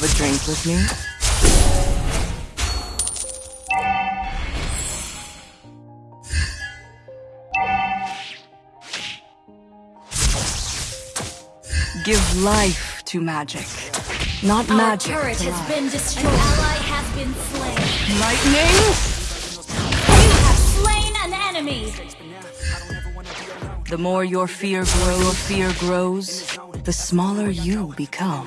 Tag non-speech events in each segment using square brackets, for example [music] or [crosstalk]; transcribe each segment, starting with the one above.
have a drink with me? Give life to magic, not Our magic turret to has life. been destroyed. An ally has been slain. Lightning! You have slain an enemy. The more your fear grows, your fear grows, the smaller you become.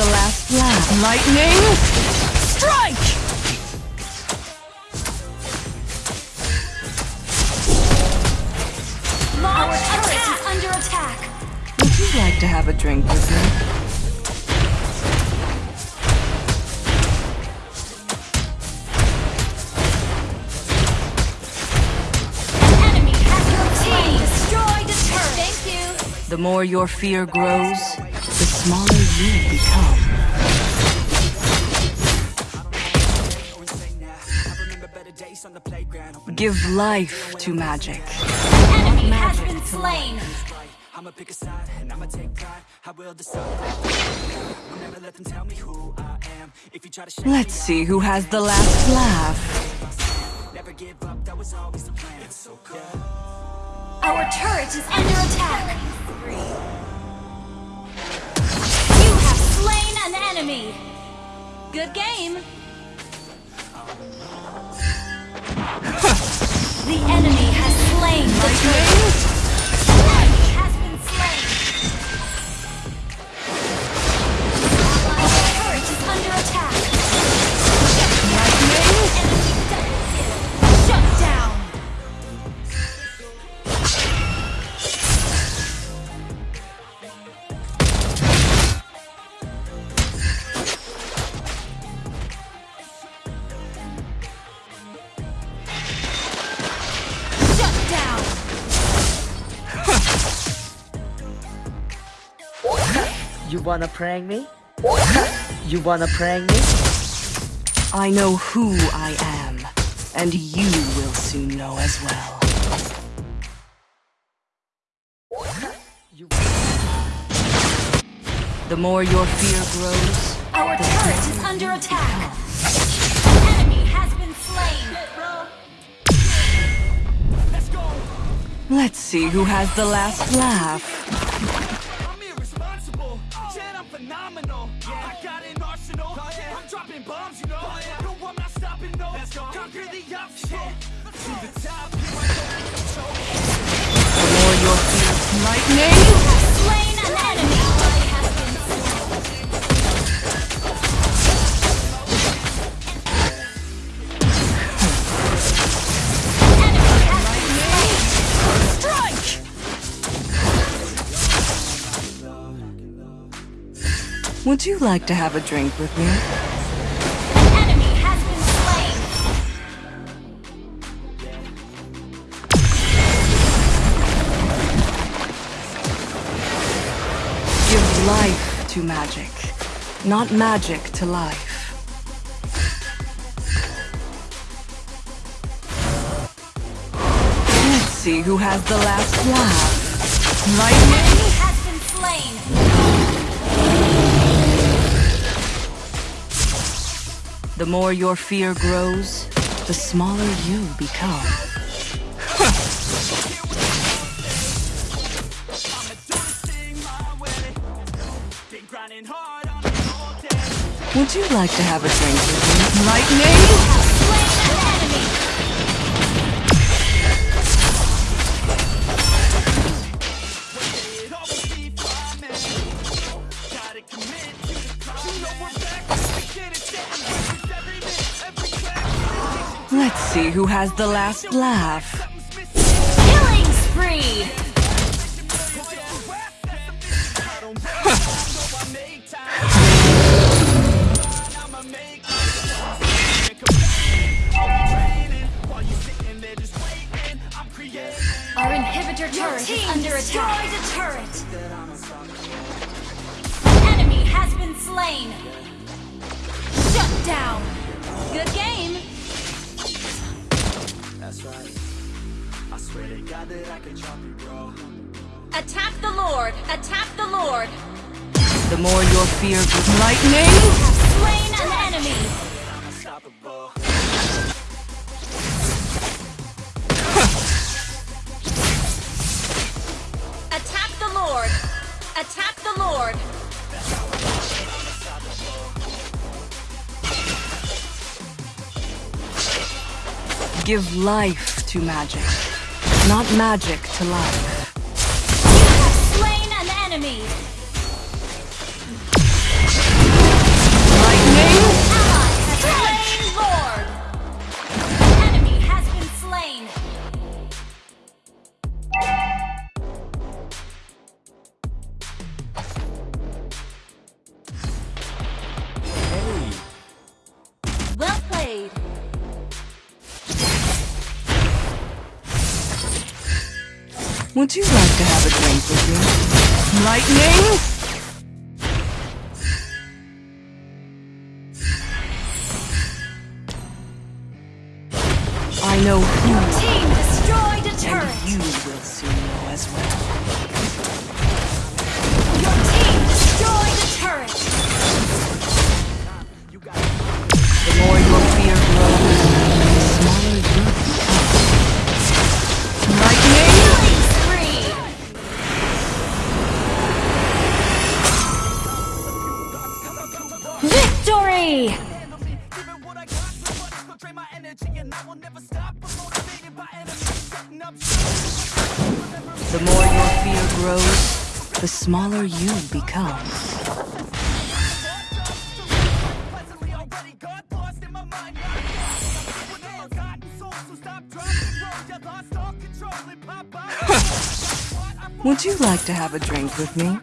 the last laugh. Lightning! Strike! Our turret is under attack. Would you like to have a drink with me? An enemy has been slain. Destroyed a turret. Thank you. The more your fear grows, smaller you become. Or insane now. I remember better days on the playground. Open Give life to magic. Enemy has been slain. I'ma pick a side and I'ma take pride. I will decide. I'll never let them tell me who I am. If you try to Let's see who has the last laugh. never give up, that was always the plan. It's so cold. Our turret is under attack. You an enemy. Good game. the enemy has slain the turret. You wanna prank me? You wanna prank me? I know who I am, and you will soon know as well. You The more your fear grows, Our turret is under attack. An enemy has been slain. Let's go! Let's see who has the last laugh. I'm I'm phenomenal. I got an arsenal. Oh, I'm dropping bombs, you know. Oh, no, I'm not stopping, no. Conquer the obstacle. To the top, here I go. The more your fear, lightning! Would you like to have a drink with me? An enemy has been slain. Give life to magic, not magic to life. Let's see who has the last laugh. Lightning! The more your fear grows, the smaller you become. [laughs] Would you like to have a drink with me? Lightning! Enemy. Let's see who has the last laugh. Killing spree! Our inhibitor turret is under attack. Destroyed a turret. Enemy has been slain. Shut down. Good game. That's right. I swear to God that I could drop you, bro. Attack the Lord. Attack the Lord. The more your fear grows. Lightning! Slain an enemy. Give life to magic, not magic to life. You have slain an enemy. Would you like to have a drink with me? Lightning! I know who Team destroyed a and you will soon know as well. And pop out. Would you like to have a drink with me?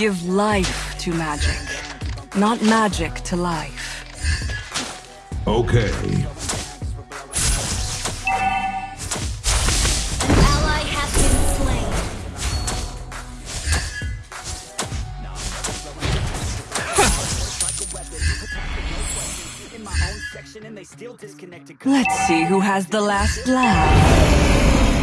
Give life to magic, not magic to life. Okay. An ally has been slain. in my own section and they still disconnected. Let's see who has the last laugh.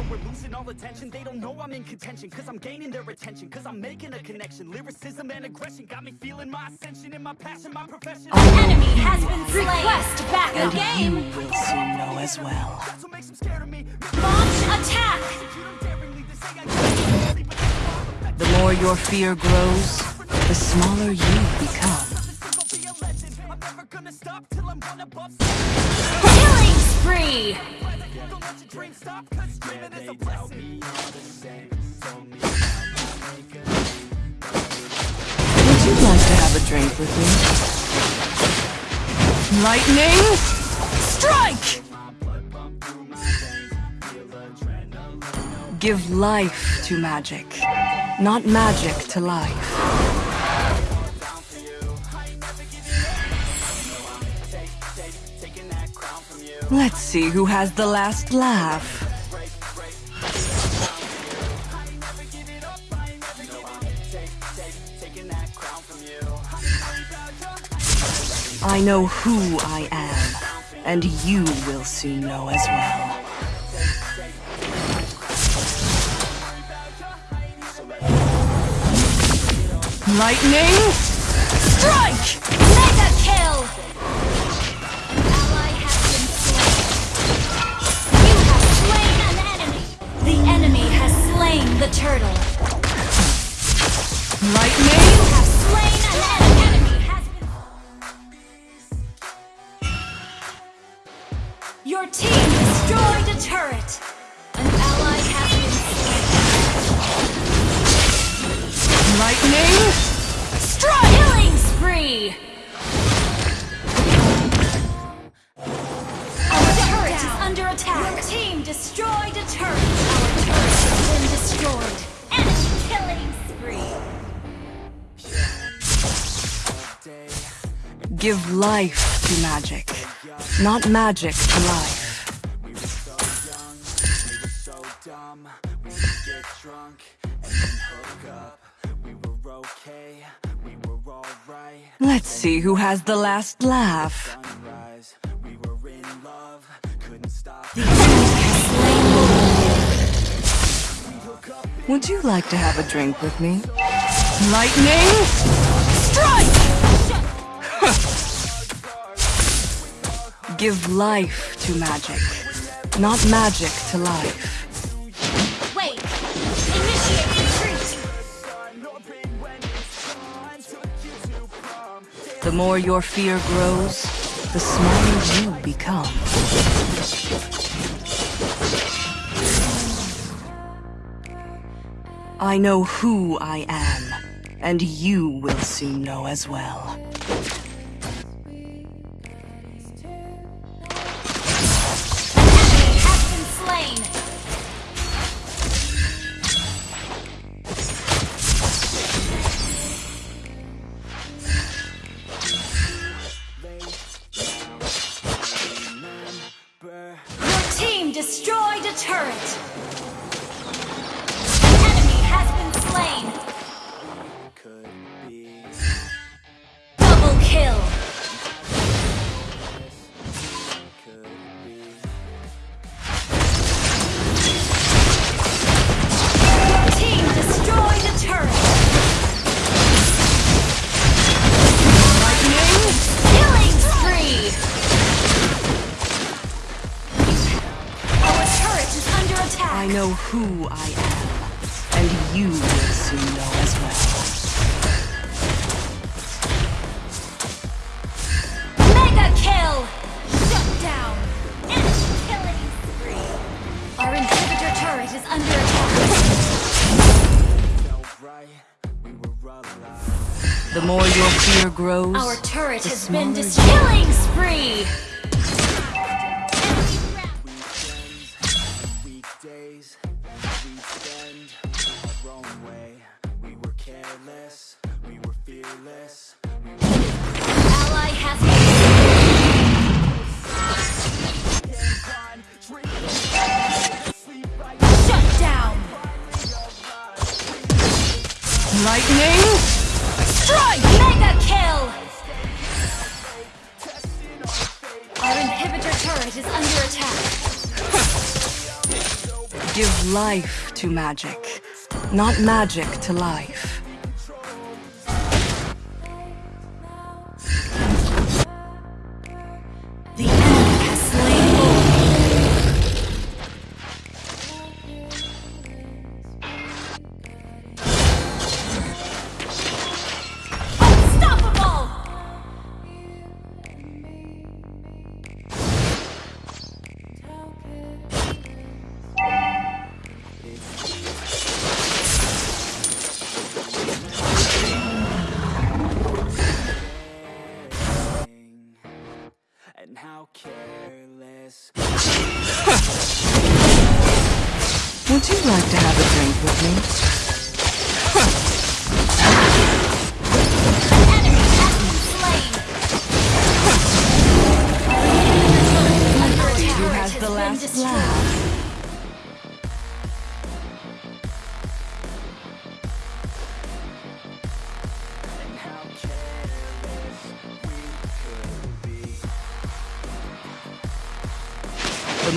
So we're losing all attention. They don't know I'm in contention. Cause I'm gaining their attention. Cause I'm making a connection. Lyricism and aggression got me feeling my ascension in my passion, my profession. Enemy has been slain. Request back And a game. you will soon know as well. That's what makes scared of me. Launch attack. Execute 'em daringly. They say I can't sleep, but that's all effective. The more your fear grows, the smaller you become. I'm never gonna stop till I'm one above. Killing spree. Don't let your dreams stop. Cause dreaming is a blessing. Would you like to have a drink with me? Lightning! Strike! Give life to magic, not magic to life. Let's see who has the last laugh. I know who I am, and you will soon know as well. Lightning! Strike! Under attack. Your team destroyed a turret. Our turret has been destroyed. Enemy killing spree. Give life to magic, not magic to life. We were so young, we were so dumb. We would get drunk and then hook up. We were okay, we were alright. Let's see who has the last laugh. Would you like to have a drink with me? Lightning! Strike! Give life to magic, not magic to life. Wait! Initiate retreat! The more your fear grows, the smaller you become. I know who I am, and you will soon know as well. Your team destroyed a turret! I know who I am, and you will soon know as well. Mega kill! Shut down! Enemy killing spree! Our inhibitor turret is under attack! felt right. We were alive. The more your fear grows, Our turret has been you- killing spree! Give life to magic, not magic to life.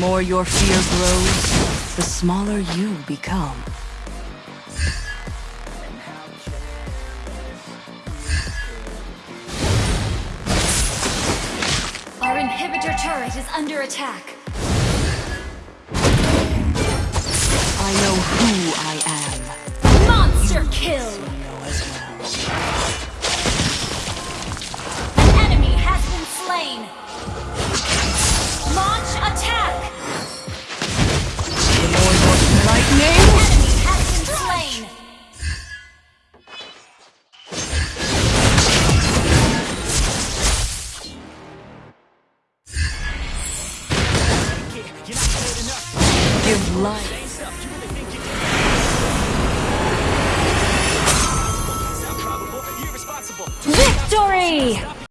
More your fear grows, the smaller you become. Our inhibitor turret is under attack. Victory!